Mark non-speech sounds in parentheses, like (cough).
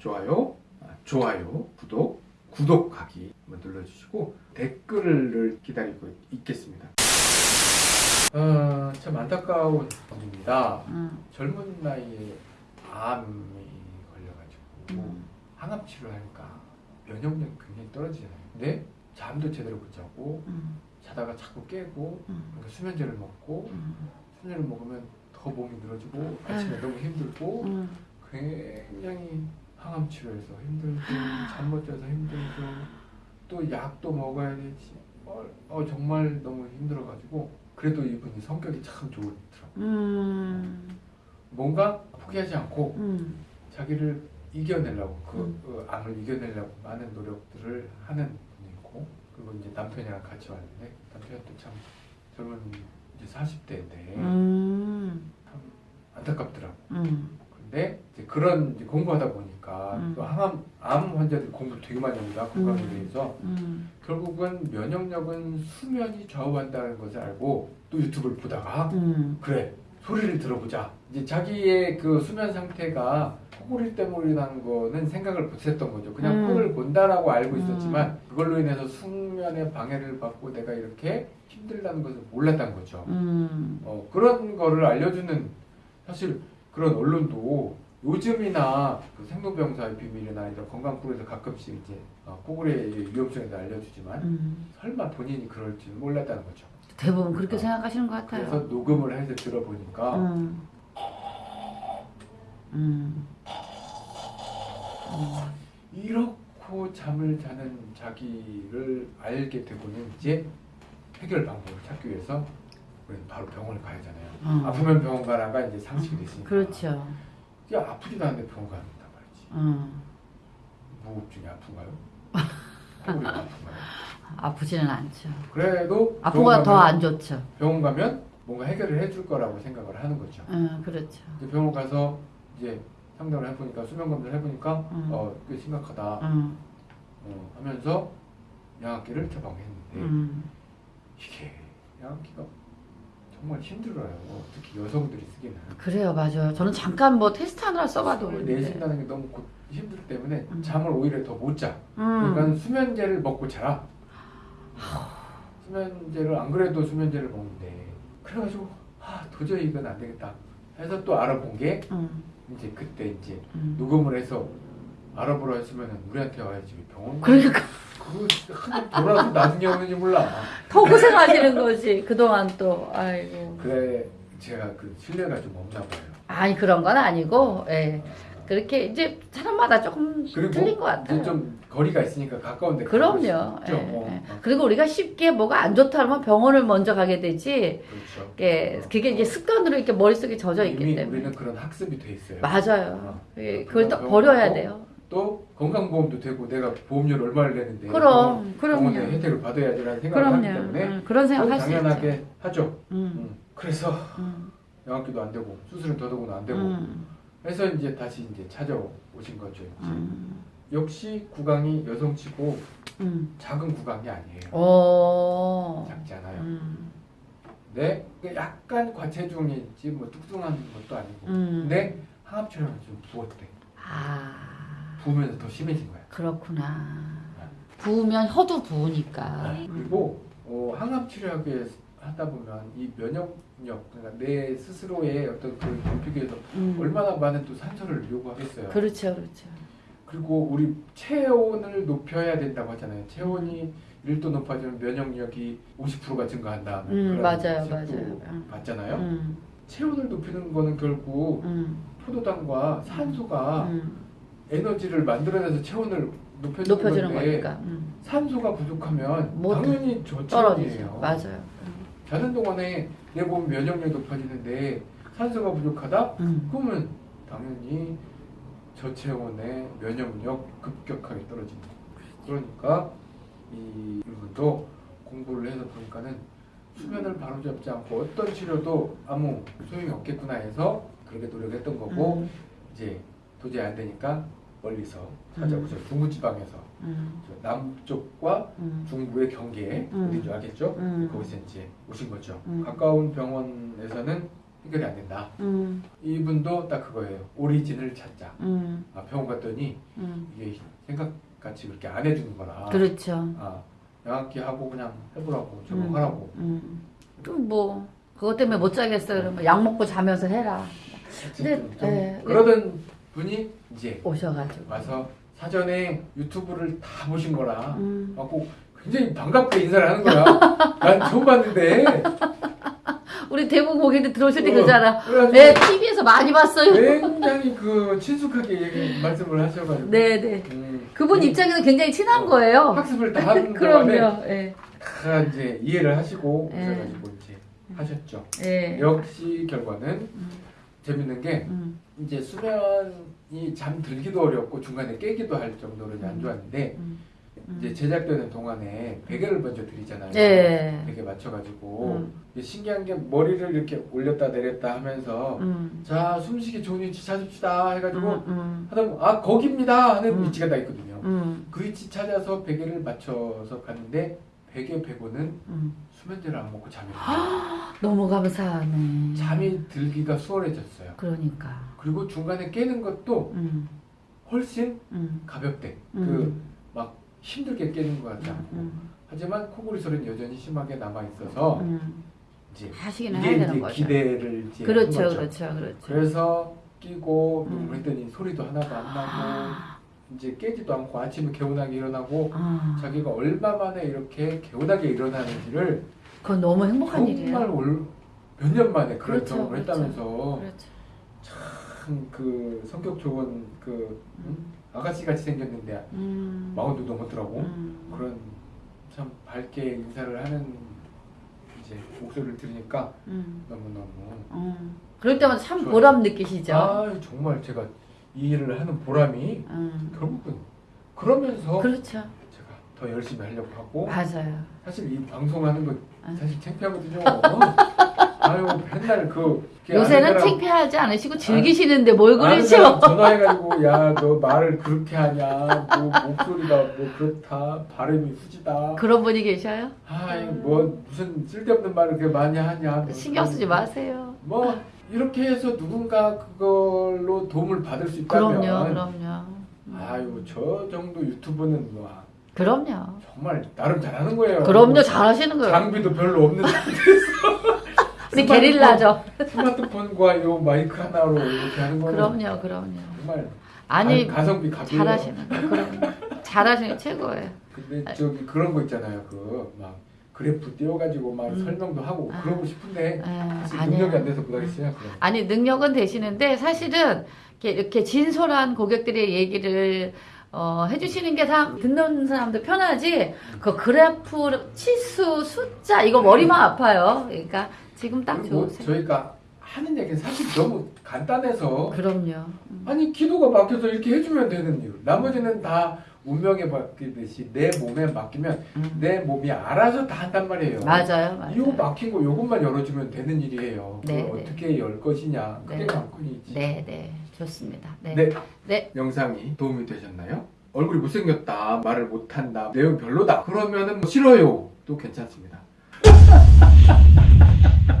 좋아요, 아, 좋아요, 구독, 구독하기 눌러주시고 댓글을 기다리고 있겠습니다. 어, 참 안타까운 일입니다. 음, 젊은 나이에 암이 걸려가지고 음. 항암 치료하니까 면역력이 굉장히 떨어지잖아요. 근데 잠도 제대로 못 자고 음, 자다가 자꾸 깨고 음, 그러니까 수면제를 먹고 음, 수면제를 먹으면 더 몸이 늘어지고 아침에 너무 힘들고 음. 굉장히 항암 치료해서 힘들고 잠 못 자서 힘들고 또 약도 먹어야 되지 어, 어, 정말 너무 힘들어가지고 그래도 이분이 성격이 참 좋더라고요. 음, 뭔가 포기하지 않고 음, 자기를 이겨내려고 그, 음. 그 암을 이겨내려고 많은 노력들을 하는 분이고 그리고 이제 남편이랑 같이 왔는데 남편도 참 젊은 이제 40대인데 음, 참 안타깝더라고. 음, 근데 이제 그런 공부하다 보니까 음. 또 항암 암 환자들 공부 되게 많이 합니다. 건강에 음. 대해서. 음, 결국은 면역력은 수면이 좌우한다는 것을 알고 또 유튜브를 보다가 음, 그래 소리를 들어보자. 이제 자기의 그 수면 상태가 코골이 때문이라는 거는 생각을 못했던 거죠. 그냥 음. 코를 곤다라고 알고 음. 있었지만 그걸로 인해서 숙면에 방해를 받고 내가 이렇게 힘들다는 것을 몰랐던 거죠. 음, 어, 그런 거를 알려주는 사실 그런 언론도 요즘이나 그 생로병사의 비밀이나 이런 건강 프로에서 가끔씩 이제 어, 코골이의 위험성에 대해 알려주지만 음. 설마 본인이 그럴 줄 몰랐다는 거죠 대부분 그렇게 어. 생각하시는 것 그래서 같아요. 녹음을 해서 들어보니까 음, 음, 이렇고 잠을 자는 자기를 알게 되고는 이제 해결 방법을 찾기 위해서 우리는 바로 병원을 가야 하잖아요. 어. 아프면 병원 가라가 이제 상식이 됐으니까. 그렇죠. 이게 아프지도 않은데 병원 간단 말이지. 음, 무호흡증이 아픈가요? (laughs) 아프지는 않죠. 그래도 아프가 더 안 좋죠. 병원 가면 뭔가 해결을 해줄 거라고 생각을 하는 거죠. 음, 그렇죠. 병원 가서 이제 상담을 해보니까 수면 검사를 해보니까 음. 어, 꽤 심각하다 음, 어, 하면서 양압기를 처방했는데 음, 이게 양압기가 정말 힘들어요. 특히 여성들이 쓰기는. 그래요, 맞아요. 저는 잠깐 뭐 테스트 하느라 써봐도 숨을 그랬는데. 내쉰다는 게 너무 고- 힘들기 때문에 음. 잠을 오히려 더 못 자. 음, 그러니까 수면제를 먹고 자라. 수면제를 안 그래도 수면제를 먹는데 그래가지고 아 도저히 이건 안 되겠다 해서 또 알아본 게 음, 이제 그때 이제 음. 녹음을 해서 알아보라 했으면 우리한테 와야지 왜 병원 그러니까 그거 돌아서 나중에 오는지 몰라 더 고생하시는 거지 그동안 또 아이고 그래 제가 그 신뢰가 좀 없나 봐요 아니 그런 건 아니고 예 그렇게 이제 사람마다 조금 그리고 틀린 것 같아요. 좀 거리가 있으니까 가까운데 그럼요. 예, 어, 예. 어, 그리고 우리가 쉽게 뭐가 안 좋다 하면 병원을 먼저 가게 되지. 그렇죠 예, 그게 이제 습관으로 이렇게 머릿속에 젖어 있기 때문에. 우리는 그런 학습이 돼 있어요 맞아요. 어. 예, 그걸 또 버려야 가고 돼요. 또 건강보험도 되고 내가 보험료를 얼마를 내는데 그럼, 병원에 그럼요. 혜택을 받아야지라는 생각을 하기 그럼요. 때문에 음, 그런 생각 또할수 있죠. 당연하게 하죠 음, 음. 그래서 음, 양압기도 안 되고 수술은 더더군 안 되고 음, 그래서 이제 다시 이제 찾아오신 거죠. 음, 역시 구강이 여성치고 음. 작은 구강이 아니에요 오. 작잖아요 음, 근데 그 약간 과체중이지 뭐 뚱뚱한 것도 아니고 음. 근데 항암치료는 좀 부었대 아, 부으면서 더 심해진 거야 그렇구나. 부으면 혀도 부으니까. 네. 그리고 어, 항암 치료하게 하다 보면 이 면역력 그러니까 내 스스로의 어떤 그 경피기에서 음. 얼마나 많은 또 산소를 요구하겠어요. 그렇죠, 그렇죠. 그리고 우리 체온을 높여야 된다고 하잖아요. 체온이 1도 높아지면 면역력이 50%가 증가한다. 음, 맞아요, 맞아요. 음. 봤잖아요. 음, 체온을 높이는 거는 결국 음, 포도당과 산소가 음. 에너지를 만들어내서 체온을 높여주는 높여주는 건데 거니까 음. 산소가 부족하면 못 당연히. 저체온이에요. 맞아요. 자는 동안에 내 몸 면역력이 높아지는데 산소가 부족하다? 음. 그러면 당연히 저체온의 면역력 급격하게 떨어집니다. 그러니까 이 이분도 공부를 해서 보니까는 수면을 바로잡지 않고 어떤 치료도 아무 소용이 없겠구나 해서 그렇게 노력했던 거고 음. 이제 도저히 안 되니까 멀리서 찾아오죠. 중부지방에서 음. 저 남쪽과 음. 중부의 경계에 음. 어딘 줄 알겠죠? 음. 거기서 이제 오신 거죠. 음. 가까운 병원에서는 해결이 안 된다. 음, 이분도 딱 그거예요. 오리진을 찾자. 음, 아, 병원 갔더니 음. 이게 생각같이 그렇게 안 해주는 거라. 그렇죠. 아, 양압기 하고 그냥 해보라고 음. 적응하라고. 음. 좀뭐 그것 때문에 못 자겠어 그러면 약 먹고 자면서 해라. 근데, 좀, 좀 예, 그러던 분이 이제 오셔가지고. 와서 사전에 유튜브를 다 보신 거라. 음. 갖고 굉장히 반갑게 인사를 하는 거야. (laughs) 난 처음 봤는데. 우리 대구 고객들 들어오실 때 어, 그러잖아. 그래가지고 네, TV에서 많이 봤어요. 굉장히 그 친숙하게 얘기, 말씀을 하셔가지고. 네, 네. 음, 그분 이 입장에서 굉장히 친한 어, 거예요. 학습을 다 하는 (laughs) 그럼요. 예. 다 이제 이해를 하시고 예. 그래가지고 이제 하셨죠. 예. 역시 결과는 음, 재밌는 게 음, 이제 수면이 잠 들기도 어렵고 중간에 깨기도 할 정도로 이제 안 음. 좋았는데 음. 이제 제작되는 동안에 베개를 먼저 드리잖아요. 예. 베개 맞춰가지고 음. 신기한 게 머리를 이렇게 올렸다 내렸다 하면서 음. 자 숨쉬기 좋은 위치 찾읍시다 해가지고 음, 음, 하다 보면 아 거기입니다 하는 음. 위치가 다 있거든요. 음, 그 위치 찾아서 베개를 맞춰서 갔는데 베개 빼고는 음. 수면제를 안 먹고 잠이 들어요. 너무 감사하네. 잠이 들기가 수월해졌어요. 그러니까. 그리고 중간에 깨는 것도 음, 훨씬 음, 가볍대. 음. 그막 힘들게 깨는 것 같지 않고. 음, 하지만 코골이 소리는 여전히 심하게 남아 있어서 음. 이제 하시긴 해야 되는 이제 거죠. 기대를 이제 그렇죠. 그렇죠, 그렇죠. 그래서 끼고 음. 했더니 소리도 하나도 안 나고 아, 이제 깨지도 않고 아침에 개운하게 일어나고 아, 자기가 얼마 만에 이렇게 개운하게 일어나는지를 그건 너무 행복한 일이에요. 정말 몇년 만에 그런 그렇죠, 경험을 그렇죠. 했다면서 그렇죠. 참그 성격 좋은 그 응? 아가씨 같이 생겼는데 음, 마흔도 넘었더라고 음, 그런 참 밝게 인사를 하는 이제 목소리를 들으니까 음, 너무 너무 음. 그럴 때마다 참. 보람 느끼시죠. 아 정말 제가 이 일을 하는 보람이 음, 결국은 그러면서 그렇죠. 제가 더 열심히 하려고 하고 맞아요. 사실 이 방송하는 거 아. 사실 창피하거든요. 아유 맨날 그 요새는 창피하지 않으시고 즐기시는데 뭘 그러죠? 전화해가지고 야 너 말을 그렇게 하냐 뭐 목소리가 뭐 그렇다 발음이 후지다 그런 분이 계셔요? 아이 뭐 무슨 쓸데없는 말을 그렇게 많이 하냐 뭐 신경 쓰지 마세요. 뭐 이렇게 해서 누군가 그걸로 도움을 받을 수 있다면 그럼요, 그럼요. 아유 저 정도 유튜브는 뭐 그럼요. 정말 나름 잘하는 거예요 그럼요, 잘하시는 거예요. 장비도 별로 없는 (laughs) 상태에서 우리 게릴라죠. 스마트폰과 요 마이크 하나로 이렇게 하는 거는 그럼요, 그럼요. 정말 아니 가, 가성비 갑이에요 잘하시는 거, 그럼요. 잘하시는 게 최고예요. 근데 저기 그런 거 있잖아요. 그막 그래프 띄워가지고 막 음. 설명도 하고 아. 그러고 싶은데 아니에요. 능력이 안 돼서 못하겠어요. 그럼. 아니 능력은 되시는데 사실은 이렇게, 이렇게 진솔한 고객들의 얘기를 어, 해주시는 게 다 듣는 사람도 편하지 그 그래프 치수 숫자 이거 머리만 아파요. 그러니까 지금 딱 좋으세요. 저희가 하는 얘기는 사실 너무 간단해서 그럼요. 음. 아니 기도가 막혀서 이렇게 해주면 되는 이유. 나머지는 다 운명에 맡기듯이 내 몸에 맡기면 음. 내 몸이 알아서 다 한단 말이에요. 맞아요, 맞아요. 이거 막힌 거 요것만 열어주면 되는 일이에요. 네, 네. 어떻게 열 것이냐 그게 네. 관건이지. 네, 네, 좋습니다. 네, 네. 네. 영상이 도움이 되셨나요? 얼굴이 못생겼다, 말을 못한다, 내용 별로다. 그러면은 뭐 싫어요. 또 괜찮습니다. (laughs)